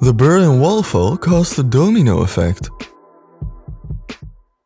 The Berlin Wall fall caused a domino effect.